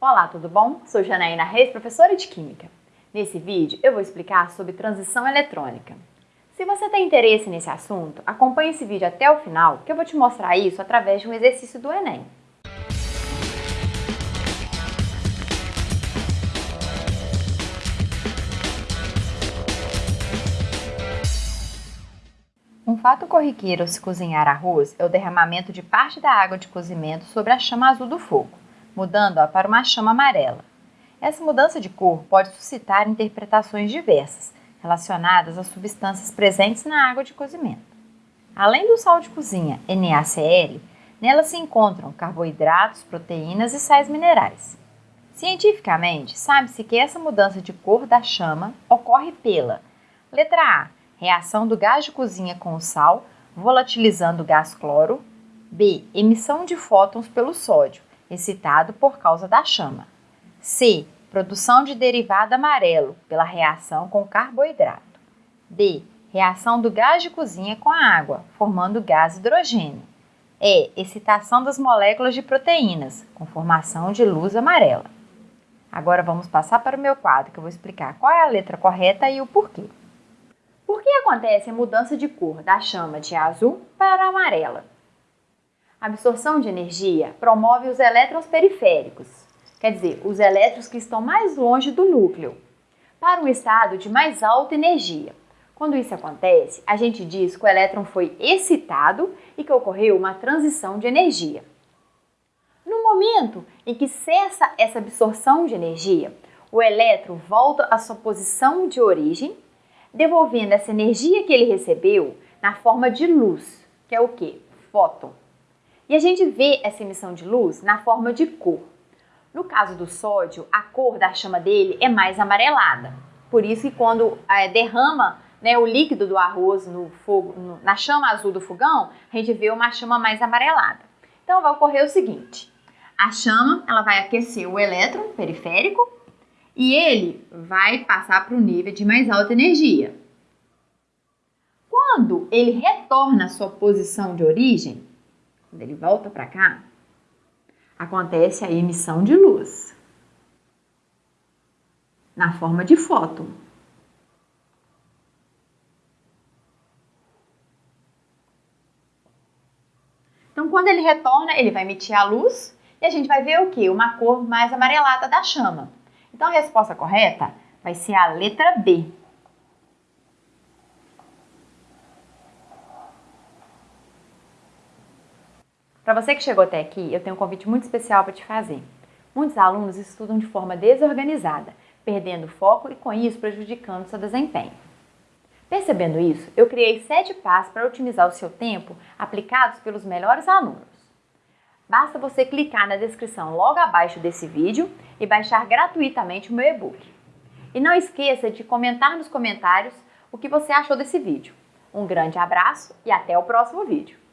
Olá, tudo bom? Sou Janaína Reis, professora de Química. Nesse vídeo eu vou explicar sobre transição eletrônica. Se você tem interesse nesse assunto, acompanhe esse vídeo até o final que eu vou te mostrar isso através de um exercício do Enem. Um fato corriqueiro ao se cozinhar arroz é o derramamento de parte da água de cozimento sobre a chama azul do fogo, mudando-a para uma chama amarela. Essa mudança de cor pode suscitar interpretações diversas, relacionadas às substâncias presentes na água de cozimento. Além do sal de cozinha NaCl, nela se encontram carboidratos, proteínas e sais minerais. Cientificamente, sabe-se que essa mudança de cor da chama ocorre pela letra A reação do gás de cozinha com o sal, volatilizando o gás cloro. B. Emissão de fótons pelo sódio, excitado por causa da chama. C. Produção de derivado amarelo, pela reação com carboidrato. D. Reação do gás de cozinha com a água, formando gás hidrogênio. E. Excitação das moléculas de proteínas, com formação de luz amarela. Agora vamos passar para o meu quadro, que eu vou explicar qual é a letra correta e o porquê. Por que acontece a mudança de cor da chama de azul para amarela? A absorção de energia promove os elétrons periféricos, quer dizer, os elétrons que estão mais longe do núcleo, para um estado de mais alta energia. Quando isso acontece, a gente diz que o elétron foi excitado e que ocorreu uma transição de energia. No momento em que cessa essa absorção de energia, o elétron volta à sua posição de origem devolvendo essa energia que ele recebeu na forma de luz, que é o que? Fóton. E a gente vê essa emissão de luz na forma de cor. No caso do sódio, a cor da chama dele é mais amarelada. Por isso que quando é, derrama né, o líquido do arroz no fogo, no, na chama azul do fogão, a gente vê uma chama mais amarelada. Então vai ocorrer o seguinte: a chama ela vai aquecer o elétron periférico e ele vai passar para o nível de mais alta energia. Quando ele retorna à sua posição de origem, quando ele volta para cá, acontece a emissão de luz na forma de fóton. Então, quando ele retorna, ele vai emitir a luz e a gente vai ver o que? Uma cor mais amarelada da chama. Então a resposta correta vai ser a letra B. Para você que chegou até aqui, eu tenho um convite muito especial para te fazer. Muitos alunos estudam de forma desorganizada, perdendo foco e com isso prejudicando seu desempenho. Percebendo isso, eu criei sete passos para otimizar o seu tempo aplicados pelos melhores alunos. Basta você clicar na descrição logo abaixo desse vídeo e baixar gratuitamente o meu e-book. E não esqueça de comentar nos comentários o que você achou desse vídeo. Um grande abraço e até o próximo vídeo!